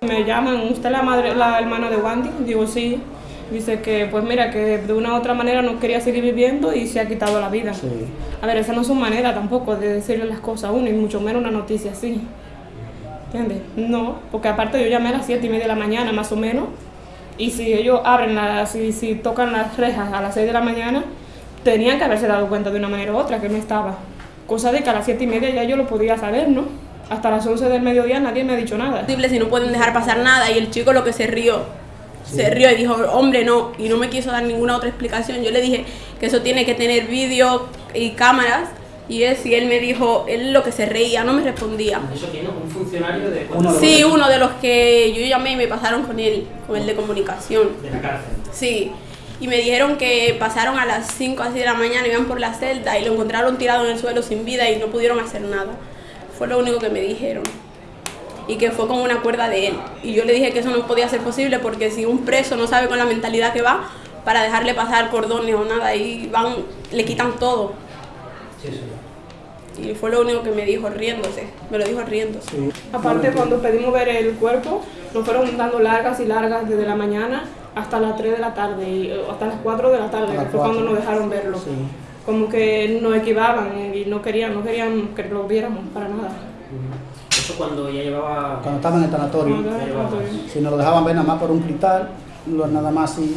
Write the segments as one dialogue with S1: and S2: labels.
S1: Me llaman, ¿usted es la, madre, la hermana de Wandy? Digo, sí. Dice que, pues mira, que de una u otra manera no quería seguir viviendo y se ha quitado la vida. Sí. A ver, esa no es su manera tampoco de decirle las cosas a uno, y mucho menos una noticia así. ¿Entiendes? No, porque aparte yo llamé a las 7 y media de la mañana, más o menos, y si ellos abren, la, si, si tocan las rejas a las 6 de la mañana, tenían que haberse dado cuenta de una manera u otra que no estaba. Cosa de que a las 7 y media ya yo lo podía saber, ¿no? Hasta las 11 del mediodía nadie me ha dicho nada.
S2: Si no pueden dejar pasar nada y el chico lo que se rió se rió y dijo, hombre, no, y no me quiso dar ninguna otra explicación. Yo le dije que eso tiene que tener vídeo y cámaras, y él, y él me dijo, él lo que se reía, no me respondía.
S3: ¿Eso tiene un funcionario de
S2: uno Sí, uno de los que yo llamé y me pasaron con él, con el de comunicación.
S3: ¿De la cárcel?
S2: Sí. Y me dijeron que pasaron a las 5 así de la mañana, iban por la celda y lo encontraron tirado en el suelo sin vida y no pudieron hacer nada. Fue lo único que me dijeron y que fue con una cuerda de él. Y yo le dije que eso no podía ser posible porque si un preso no sabe con la mentalidad que va, para dejarle pasar cordones o nada, ahí van, le quitan todo. Sí, sí. Y fue lo único que me dijo riéndose, me lo dijo riéndose.
S1: Aparte cuando pedimos ver el cuerpo, nos fueron dando largas y largas desde la mañana hasta las 3 de la tarde, y eh, hasta las 4 de la tarde, que fue cuando nos dejaron verlo. Como que nos equivaban y no querían, no querían que lo viéramos para nada
S3: cuando ya llevaba...
S4: Cuando estaba en el tanatorio. Si nos lo dejaban ver nada más por un cristal, nada más así.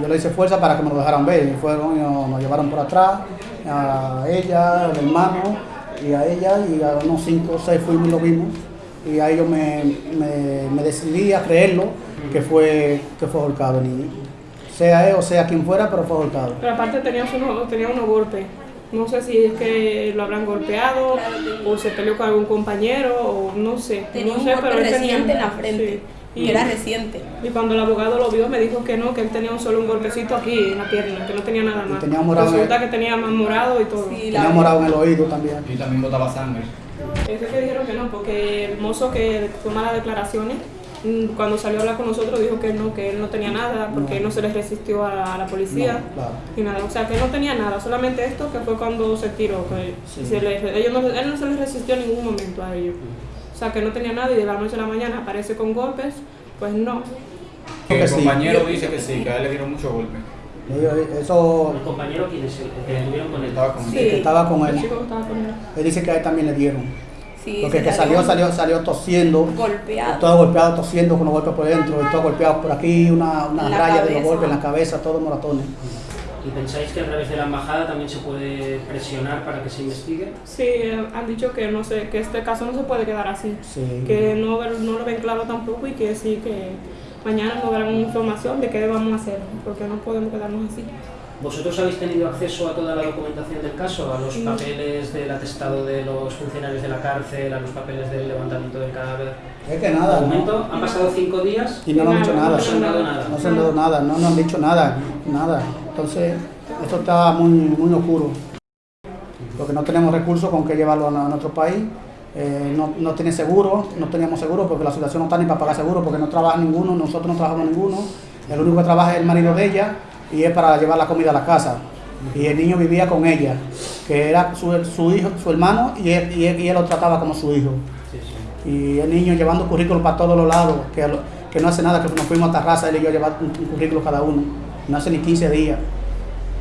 S4: Yo le hice fuerza para que me lo dejaran ver. Y fueron, nos llevaron por atrás, a ella, al hermano, y a ella, y a unos cinco o seis fuimos y lo vimos. Y ahí yo me, me, decidí a creerlo que fue, que fue ahorcado Sea él o sea quien fuera, pero fue ahorcado.
S1: Pero aparte tenía, tenía unos golpes. No sé si es que lo habrán golpeado o se peleó con algún compañero o no sé.
S2: Tenía
S1: no
S2: un
S1: sé,
S2: pero reciente en la frente. Y era reciente.
S1: Y cuando el abogado lo vio me dijo que no, que él tenía solo un golpecito aquí en la pierna, que no tenía nada más.
S4: tenía morado
S1: Resulta que tenía más morado y todo.
S4: tenía morado en el oído también.
S5: Y también botaba sangre.
S1: Eso que dijeron que no, porque el mozo que toma las declaraciones cuando salió a hablar con nosotros dijo que no, que él no tenía nada porque él no se les resistió a, la policía y nada, o sea que no tenía nada, solamente esto que fue cuando se tiró, que se ellos no, él no se les resistió en ningún momento a ellos, o sea que no tenía nada y de la noche a la mañana aparece con golpes, pues no.
S5: El compañero dice que sí, que a él le dieron muchos golpes.
S4: Eso...
S3: ¿El compañero el que estuvieron con él?
S4: Estaba con él. Sí, estaba con él. Él dice que a él también le dieron. Porque que salió, salió, salió tosiendo.
S2: Golpeado.
S4: Todo golpeado, tosiendo con los golpes por dentro, y todo golpeado por aquí, una, una raya de los golpes en la cabeza, todos moratones.
S3: ¿Y pensáis que a través de la embajada también se puede presionar para que se investigue?
S1: Sí, han dicho que no sé, que este caso no se puede quedar así. Que no, no lo ven claro tampoco y que sí, que mañana nos darán información de qué debemos hacer, porque no podemos quedarnos así.
S3: ¿Vosotros habéis tenido acceso a toda la documentación del caso? ¿A los papeles del atestado de los funcionarios de la cárcel, a los papeles del levantamiento del cadáver?
S4: Es que nada.
S3: ¿De momento han pasado cinco días?
S4: Y no, han dicho nada.
S3: No se han dado nada.
S4: No se han dado nada, no nos han dicho nada, nada. Entonces, esto está muy, muy oscuro. Porque no tenemos recursos con que llevarlo a nuestro país. Eh, no, no tiene seguro, no teníamos seguro porque la situación no está ni para pagar seguro porque no trabaja ninguno, nosotros no trabajamos ninguno. El único que trabaja es el marido de ella y es para llevar la comida a la casa. Y el niño vivía con ella, que era su, hijo, su hermano, y él, y, él, lo trataba como su hijo. Y el niño llevando currículos para todos los lados, que, que no hace nada, que nos fuimos a Tarraza, él y yo a llevar un, currículo cada uno. No hace ni 15 días.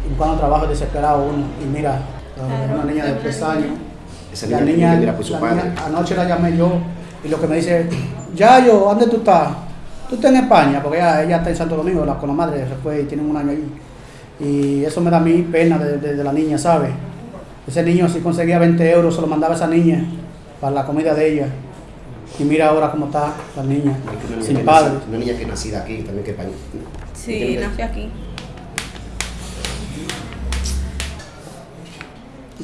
S4: Y cuando trabajo desesperado uno. Y mira, una niña de 3 años.
S6: Esa niña, la niña, su padre.
S4: anoche la llamé yo y lo que me dice, ya yo, ¿dónde tú estás? Tú estás en España, porque ella, ella está en Santo Domingo, la, con la madre se fue y tienen un año ahí. Y eso me da a mí pena de, la niña, ¿sabes? Ese niño si conseguía 20 euros se lo mandaba a esa niña para la comida de ella. Y mira ahora cómo está la niña, sin padre.
S6: Una niña que nacida aquí, también que
S2: Sí, nació aquí.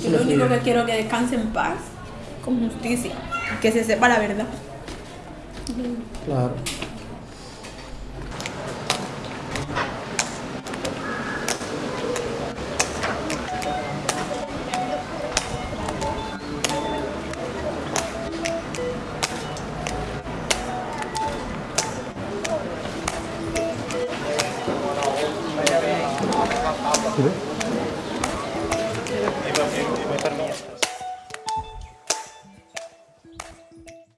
S2: Yo lo único que quiero es que descanse en paz, con justicia, que se sepa la verdad.
S4: Claro. 그래?